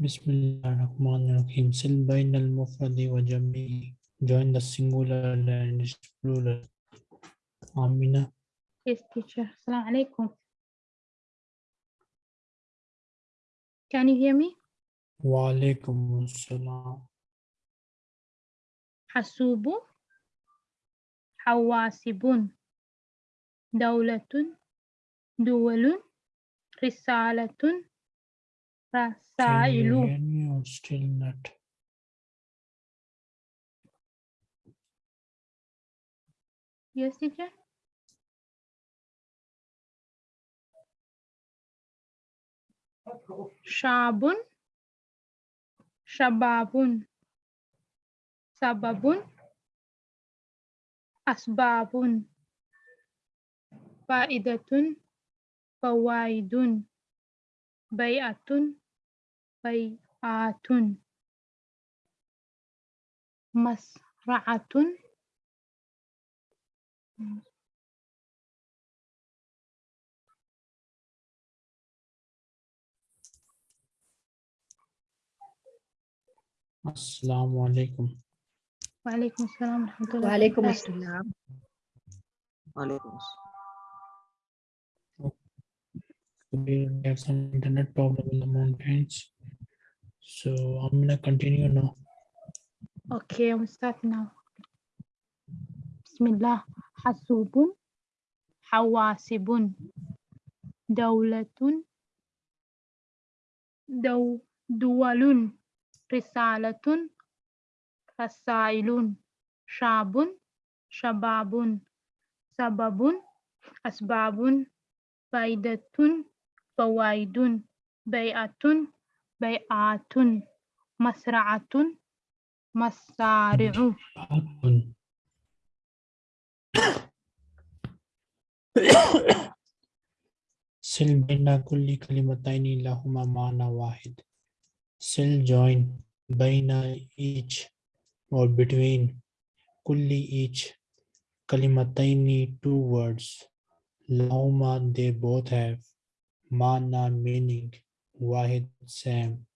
بسم الله الرحمن الرحيم سل بين المفرد وجميع join the singular and plural Amina Yes, teacher. Assalamu alaikum. Can you hear me? alaikum assalam حسوب حواسب دولة دول risalatun rasailu. Still not. Yes, teacher. Shabun, Shababun, Sababun, Asbabun, Faidatun, فوائد بيعة بيعات مسرعة. Assalamu alaikum وعليكم السلام ورحمة الله وعليكم. السلام. وعليكم السلام. we have some internet problem in the mountains. So I'm gonna continue now. Okay, I'm starting now. Bismillah. Hasubun, Hawasibun, Dawlatun, Daw, Duwalun, Risalatun, Rasailun, Shabun, Shababun, Sababun, Asbabun, Faidatun, فائدة فوائد بيعة بيعات مسرعة مسارع Happen. Sil baina kulli kalimataini lahuma maana wahid. Sil join baina each or between kulli each kalimataini two words. Lahuma they both have maana meaning wahid same.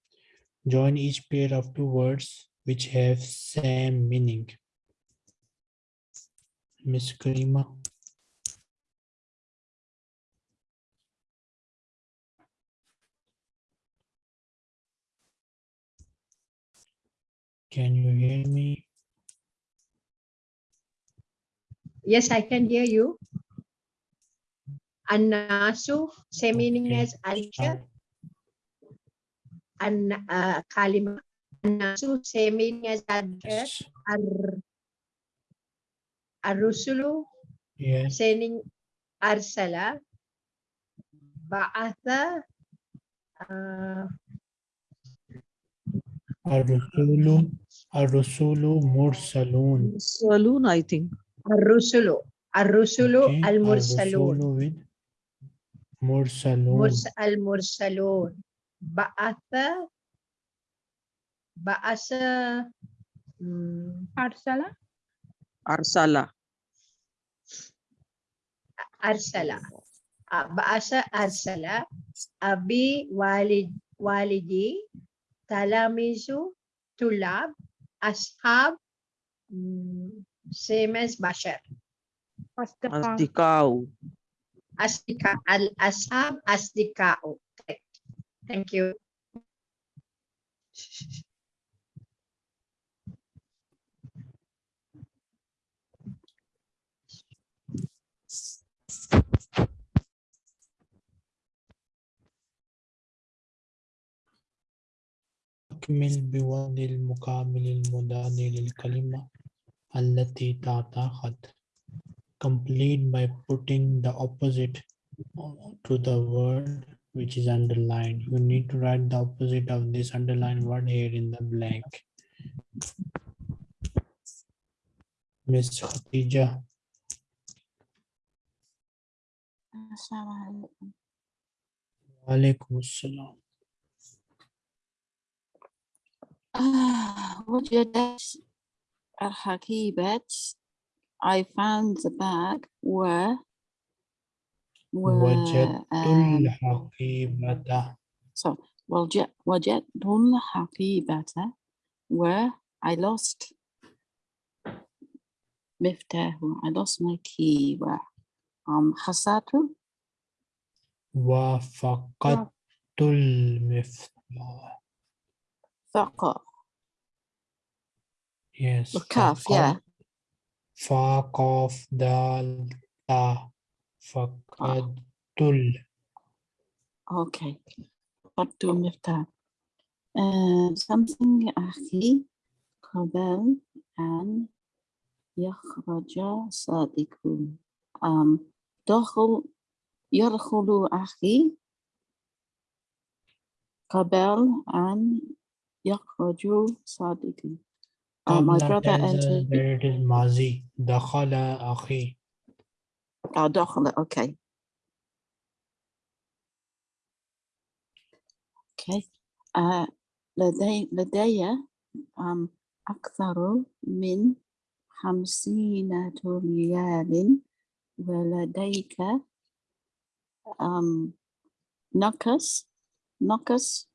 Join each pair of two words which have same meaning. Miss Karima. Can you hear me? Yes, I can hear you. Annasu, same meaning Okay. as Aisha. Start. An uh, Kalima. Annasu, same meaning as Aisha. Yes. Ar Arusulu, Yes. saying Arsala. Ba'atha. Uh, Ar-Rusulu, Ar-Rusulu Mursalun. Saloon, I think. Arusulu. Arusulu Okay, al Mursalun. Ar-Rusulu with Mursalun. Murs al Mursalun. Ba'atha. Ba'asa. mm, أرسل Arsala. arsala Ah, bahasa arsala abi walid walidi talamizu أصدقاء الأصحاب أصدقاء Thank you. أكمل بوان المكامل المدان للكلمة التي تعتقد complete by putting the opposite to the word which is underlined. You need to write the opposite of this underlined word here in the blank. Miss Khatija, السلام عليكم Walaikum Assalam. آه وجدت الحقيبة I found the bag و و وجدت آه، الحقيبة So وجد وجدت الحقيبة where I lost مفتاح I lost my key where um خسرت وفقدت المفتاح ثقة yes الكاف فقد- yeah فا قاف دال تا فقدت ال okay فقدت المفتاح uh, something أخي قبل أن يخرج صادق um, دخل يدخل أخي قبل أن يخرج صادق Uh, my brother entered that it is ماضي دخل أخي. Oh, دخل okay okay uh, لدي لدي um, أكثر من خمسين ريال ولديك um, نقص نقص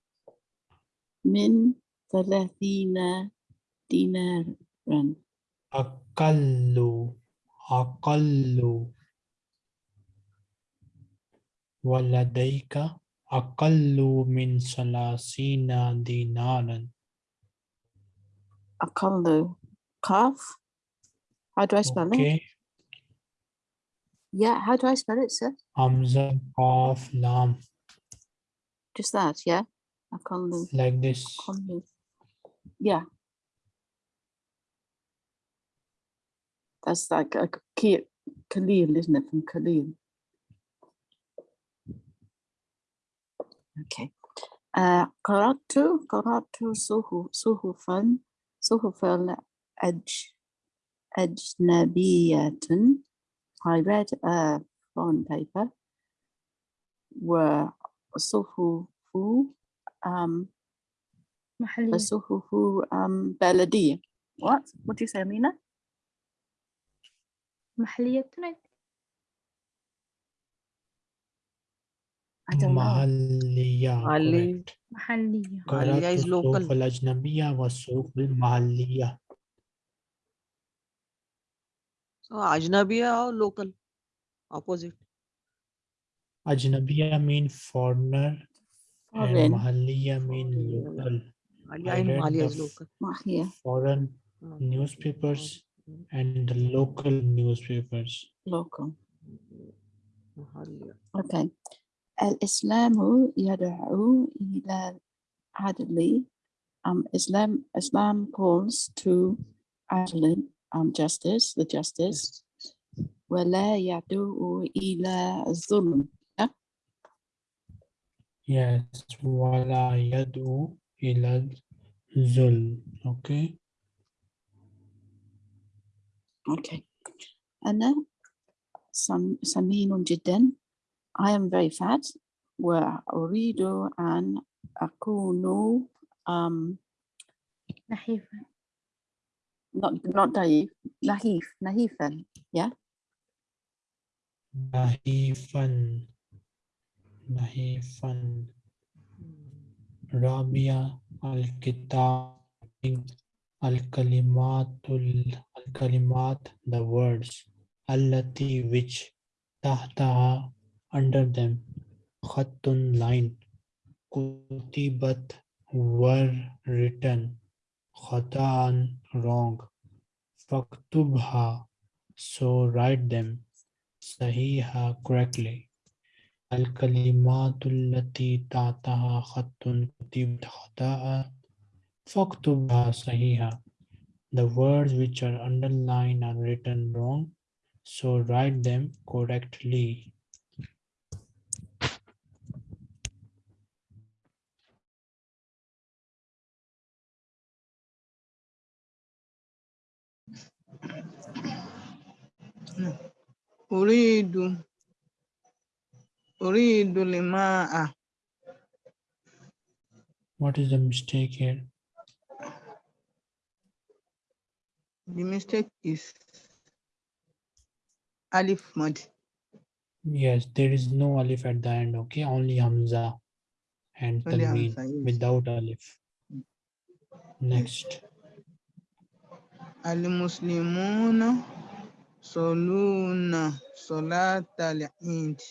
من ثلاثين دينارا أقل أقل ولديك أقل من ثلاثين دينارا أقل قاف how do I spell it okay yeah how do I spell it sir Hamza Qaf Lam just that yeah أقل like this أقل yeah That's like a key, Khalil, isn't it, from Khalil? Okay. Uh, qaratu, qaratu suhufan, suhufal ajnabiyatun. I read uh, a foreign paper where suhufu, um, suhufu, um. What? What do you say, Amina? محلية ترند محلية محلية. محلية. قرأت السوق الأجنبية والسوق المحلية. أجنبية أو local? Opposite. أجنبية mean foreigner and محلية mean local. I read the foreign newspapers and the local newspapers local Mahalia. okay الإسلام يدعو إلى العدل um Islam Islam calls to عدل um justice the justice ولا يدعو إلى الظلم yes ولا يدعو إلى الظلم okay okay أنا سم- سمين جدا I am very fat وأريد أن أكون um نحيفة not not ضعيف نحيف نحيفا yeah نحيفا نحيفا رابعة الكتاب الكلمات ال- الكلمات the words التي which تحتها under them خط line كتبت were written خطأ wrong فاكتبها so write them صحيحة correctly الكلمات التي تحتها خط كتبت خطأ فاكتبها صحيحة The words which are underlined are written wrong, so write them correctly. أريد أريد الماء What is the mistake here? The mistake is Alif Mud. Yes, there is no Alif at the end, okay? Only Hamza and Only yes. without Alif. Mm. Next. Al-Muslimuna Soluna Salat al-Eid.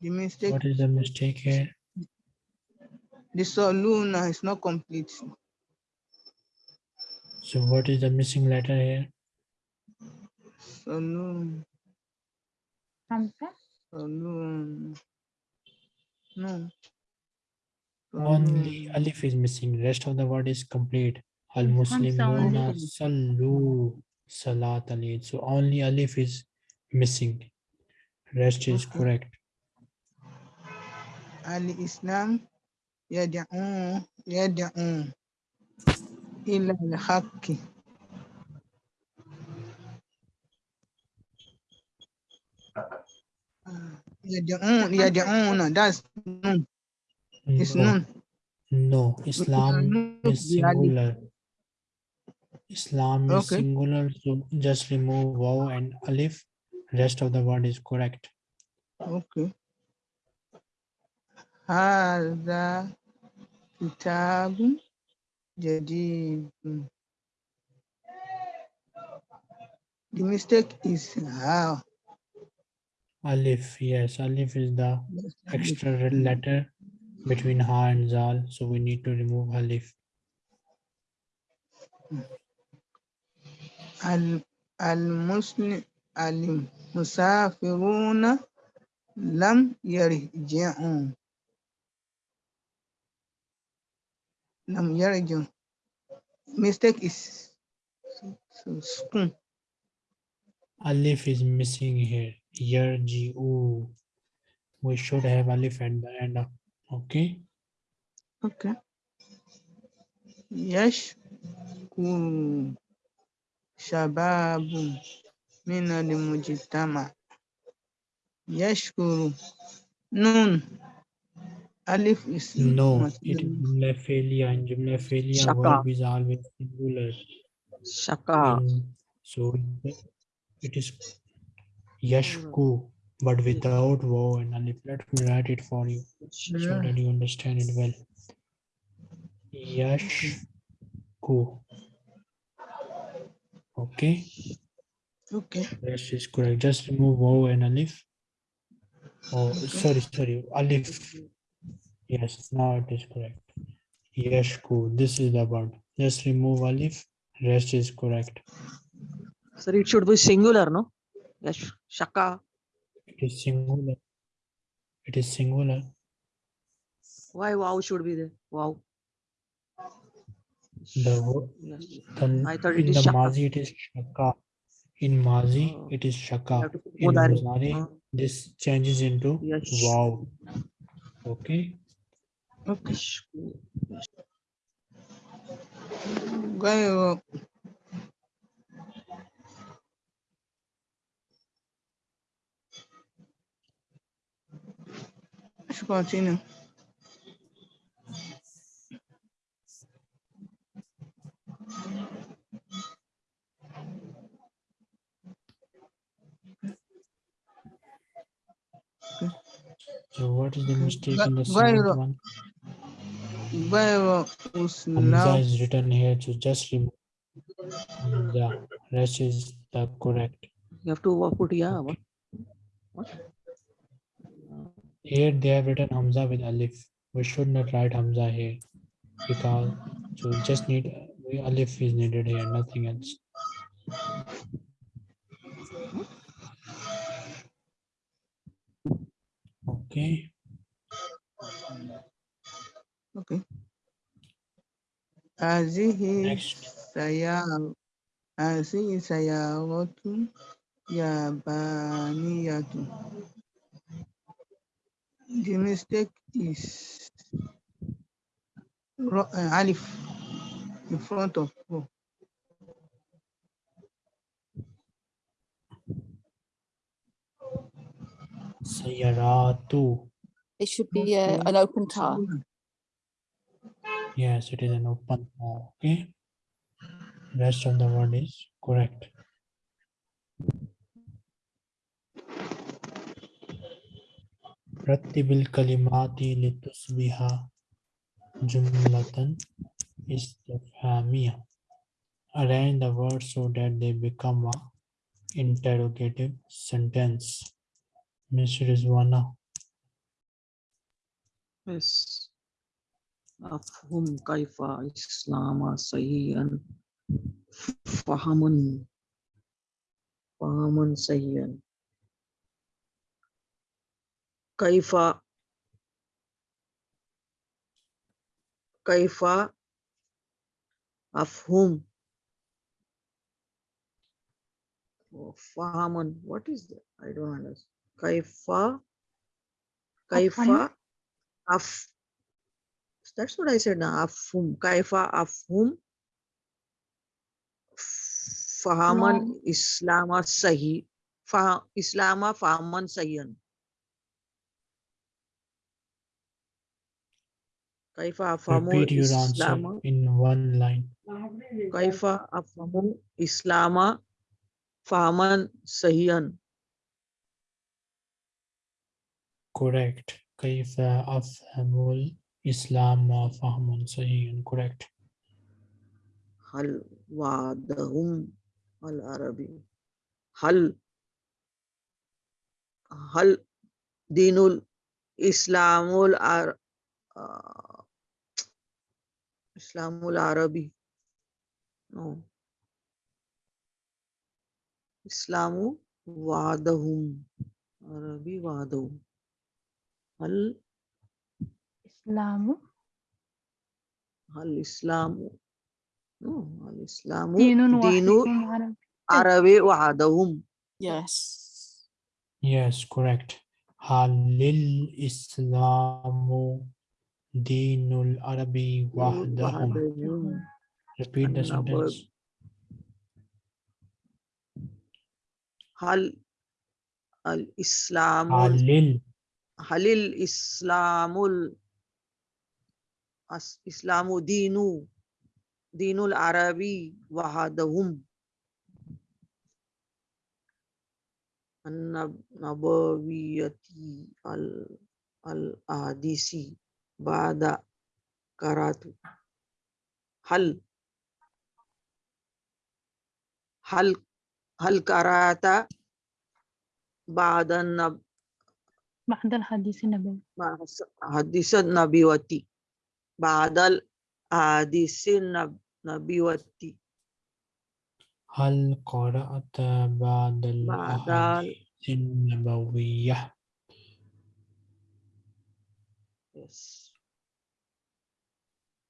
The mistake. What is the mistake here? The Soluna is not complete. So what is the missing letter here? Sanum. Hamza? No. Only alif is missing. Rest of the word is complete. Al Muslimuna salu salat alid. So only alif is missing. Rest is correct. Al Islam yad'u yad'u إلى الحق يدعون يدعون that's nun it's No, nun no. Islam nun is the alif. singular. Islam is Okay. singular. So just remove waw and alif. Rest of the word is correct. okay هذا كتاب jadi hmm. the mistake is how alif yes alif is the extra letter between ha and zal so we need to remove alif. Al al muslim al musafiruna lam yarji'un Nam region. Mistake is spoon. Alif is missing here. Yarju. We should have alif at the end of. Okay. Okay. Yes. Shababu. Mina the mujitama. Yashkuru. Noon. Alif is no, it is jumla failure and jumla failure Shaka. verb is always singular. Shaka. So it is yashku, but without vowel. And Alif, let me write it for you so that you understand it well. Yashku. Okay. Okay. Yes, is correct. Just remove vowel and alif. Oh, okay. sorry, sorry. Alif Yes, now it is correct. Yashku, this is the word. Just remove alif. Rest is correct. Sir, it should be singular, no? Yes, Shaka. It is singular. It is singular. Why wow should be there? Wow. The Yes. the- I thought in it is the shaka. Mazi it is shaka. In Mazi Oh. it is shaka. have to put In. Muzari this changes into Yes. wow. Okay. Okay. Continue. So what is the mistake in the second one? Hamza is written here to just remove the rest is the correct. You have to put yeah. What? what? Here they have written Hamza with Alif. We should not write Hamza here because so we just need Alif is needed here, nothing else. Okay. okay هذه Next. سيارة هذه سيارة يابانية The mistake is ro- uh, alif in front of ro. Sayaratu. It should be uh, an open tar. Yes, it is an open tar, Okay. Rest of the word is correct. رتب الكلمات لتصبح جملة استفهامية Arrange the words so that they become a interrogative sentence. Ms. Rizwana, Yes. أفهم كيف إسلام سيئا فهم فهم سيئا كيف كيف أفهم فهم what is that I don't understand كيف كيف أفهم. أف that's what I said now أفهم كيف أفهم فهما نعم. إسلام صحيح فه- إسلام فهما صحيحا كيف أفهم repeat your answer الإسلام in one line. كيف أفهم الإسلام فهما صحيحا Correct. كيف أفهم Islam uh, fahmun sahihun correct. Hal wadahum al Arabi. Hal hal dinul Islamul ar uh, Islamul Arabi. No. Islamu wadahum. Arabi wadahum. Hal الإسلام؟ الإسلام. آه، الإسلام دين دين عربي وعدهم. Yes. Yes correct. هل الإسلام دين العربي وحدهم؟ Repeat the sentence. هل الإسلام هل الإسلام إسلام دين دين العربي وحدهم. النب- نبوية ال- الأحاديث بعد قرأت هل هل هل قرأت بعد النب بعد الحديث النبوي؟ حديث النبوة بعد الحديث النب- النبوة هل قرأت بعد ال- الأحاديث النبوية؟ Yes.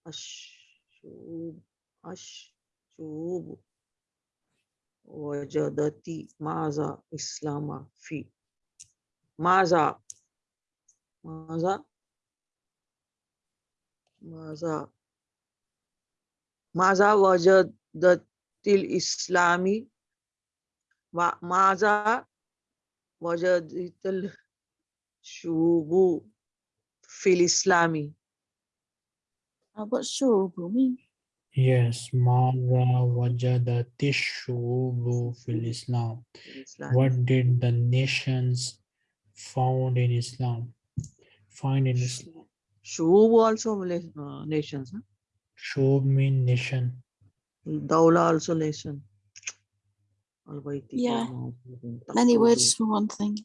الشعوب الشعوب وجدت ماذا إسلام في؟ ماذا؟ ماذا؟ Maza. Maza til Islami. Maza wajadatil shubu fil Islami. Uh, what shubu mean? Yes, Mara Wajada Tishubu fil Islam. What did the nations found in Islam? Find in Islam. Shub also uh, nations. Huh? Shub mean nation. Dawla also nation. Yeah. Many words for one thing.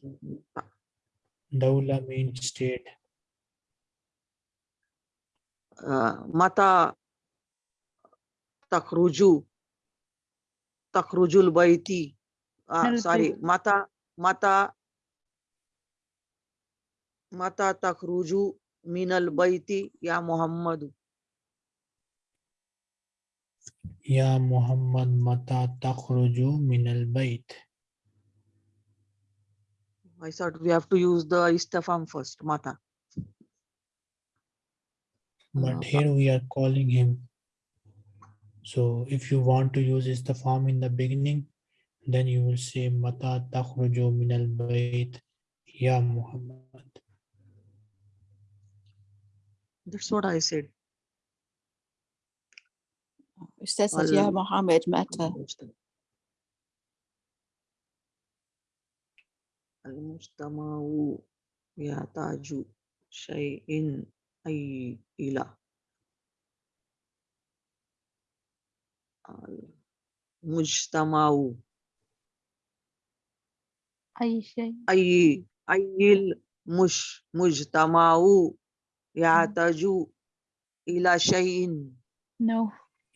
Dawla means state. Mata takruju takrujul baiti. Sorry, mata mata mata takruju minal baiti ya Muhammad, Ya Muhammad mata takhruju minal bait. I thought we have to use the istafam first, mata. But uh, here we are calling him. So if you want to use istafam in the beginning, then you will say mata takhruju minal bait ya Muhammad. that's what i said Ustaz says, Ya Al- Muhammad Mata. المجتمع يحتاج شيء أي إلى المجتمع أي شيء أي أي المش مجتمع يحتاج إلى شيء no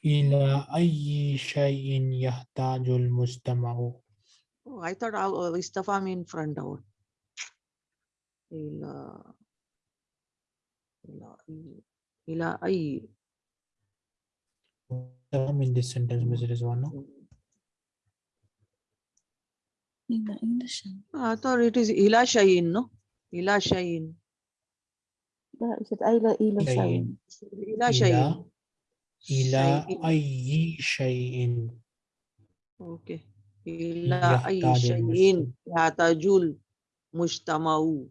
إلى أي شيء يحتاج المجتمع Oh, I thought uh, استفهام in front out. إلى إلى أي إلى أي in this sentence Mr. Rizwan In the English. I thought it is إلى شيء no إلى شيء لا is it أيلا إلى شيء. شيء إلى شيء إلى شيء. أي شيء Okay. إلى أي يحتاج شيء المجتمع. يحتاج المجتمع.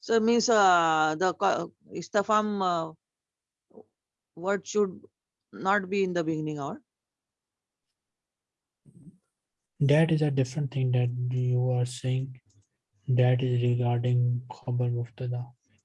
So means uh, the co- استفهام uh, word should not be in the beginning or that is a different thing that you are saying that is regarding khabar muftada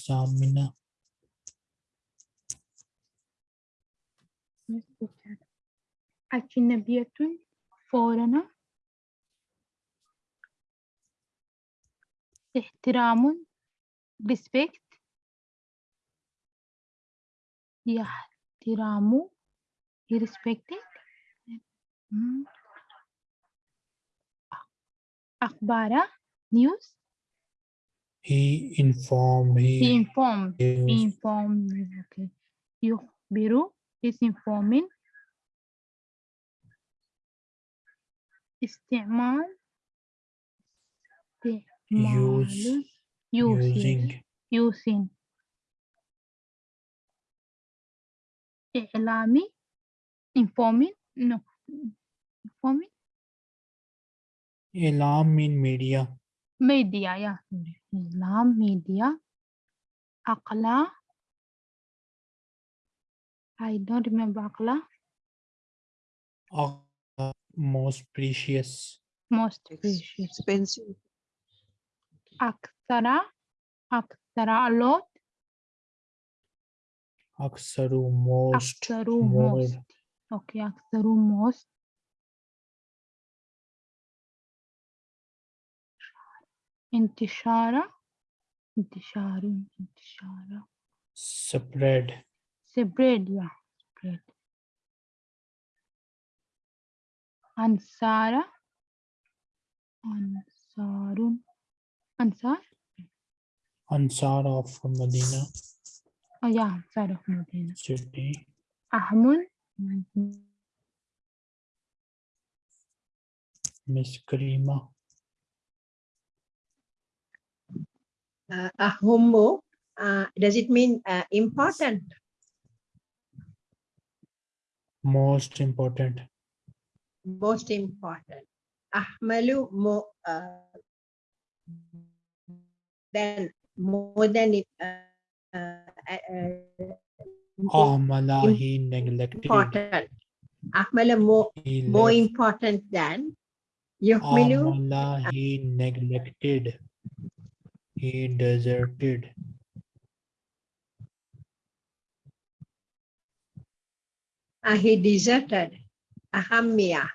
ساعة منا أجنبية foreigner احترام respect يحترم respected أخبار news he informed he he informed he gives informed okay يخبر is informing استعمال استعمال use using using using إعلامي informing no informing alarm in media media yeah İlam, media, akla. I don't remember akla. Akla, most precious. Most precious. Expensive. Aksara, aksara a lot. Aksaru most. Aksaru most. most. Okay, aksaru most. इंतशारा इंतशार इंतशारा spread spread yeah spread ansara ansarun ansar ansar of medina oh yeah ansar of medina city ahmun miss karima Uh, ahummu, uh, does it mean uh, important? most important Most important. Ahmalu more uh, than more than it. Uh, uh, uh, ahmala he neglected important. Ahmala more he more left important than. Yuhmilu ahmala he neglected he deserted uh, he deserted. Ahammiya.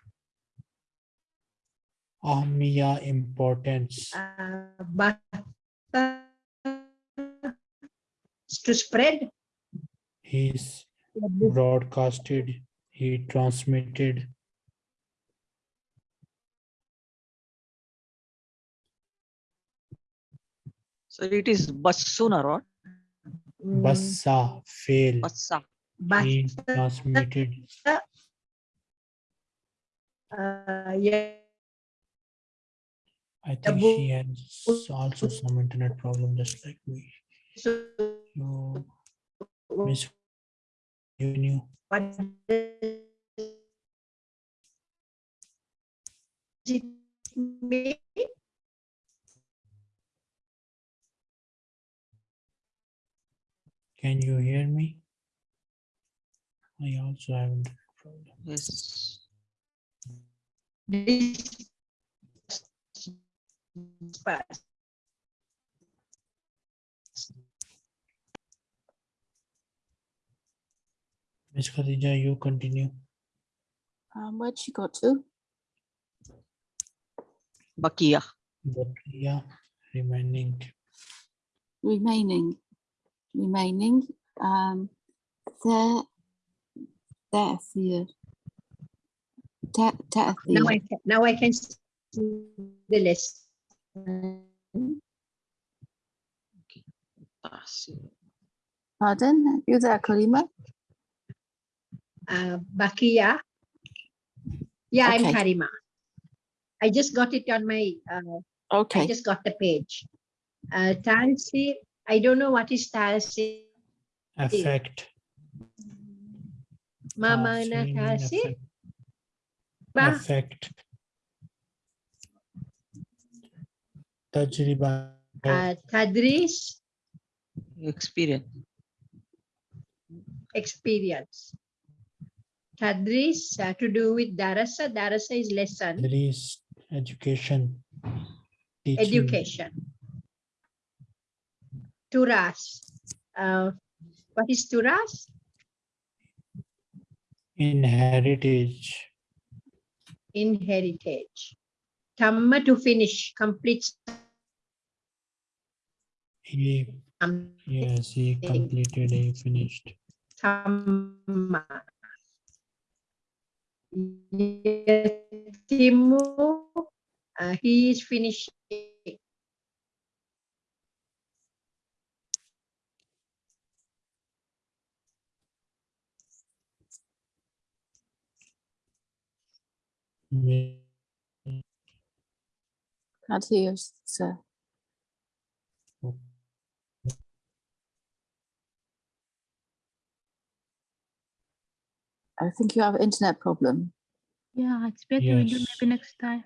ahmiya importance Uh, but to spread. he's broadcasted he transmitted So it is basuna or mm, bassa fail. Bassa. But transmitted. Uh, yeah, I think she has also some internet problem just like me. So You, Miss, you knew. what does it mean? Can you hear me? I have internet problem. Yes. This past. Miss Khadija, you continue. Um, where'd she go to? Bakia. But yeah, remaining. Remaining, remaining, um, there, there, here. There, there, Now I can, now I can see the list. Tasi. Pardon, you there, Karima? Uh, Bakia. Yeah, I'm Karima. I just got it on my, uh, I just got the page. Uh, Tansi, I don't know what is Tansi. Affect. Mama Tasin na mean Tansi. affect- Tajriba. uh, Tadris, Experience. experience. Tadris, uh, to do with Darasa. Darasa is lesson, There is education. teaching, education. Turas. Uh, what is Turas? In heritage. In heritage. Tamma to finish, complete. He, yes, he completed, he finished. Tamma. Timu, uh, he is finishing. Can't hear you, sir. I think you have internet problem. Yeah, it's better we do Yes. maybe next time.